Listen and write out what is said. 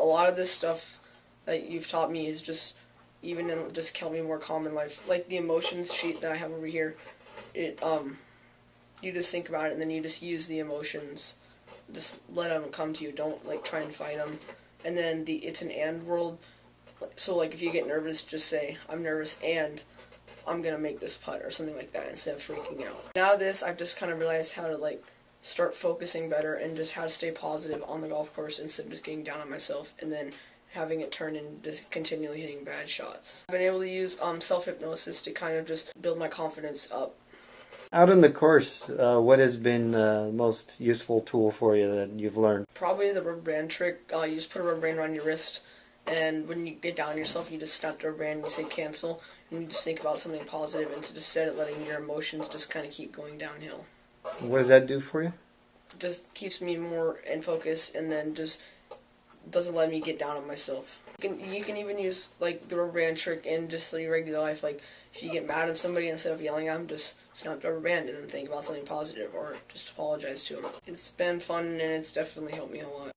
a lot of this stuff that you've taught me is just even in just me more calm in life. Like the emotions sheet that I have over here, it um, you just think about it and then you just use the emotions, just let them come to you. Don't like try and fight them. And then the it's an and world. So like if you get nervous, just say I'm nervous and I'm gonna make this putt or something like that instead of freaking out. Now this I've just kind of realized how to like start focusing better and just how to stay positive on the golf course instead of just getting down on myself and then having it turn into just continually hitting bad shots. I've been able to use um, self-hypnosis to kind of just build my confidence up. Out on the course, uh, what has been the most useful tool for you that you've learned? Probably the rubber band trick. Uh, you just put a rubber band around your wrist and when you get down on yourself, you just snap the rubber band and you say cancel and you just think about something positive instead of letting your emotions just kind of keep going downhill. What does that do for you? Just keeps me more in focus and then just doesn't let me get down on myself. You can, you can even use like the rubber band trick in just your regular life. Like if you get mad at somebody, instead of yelling at them, just snap the rubber band and then think about something positive or just apologize to them. It's been fun and it's definitely helped me a lot.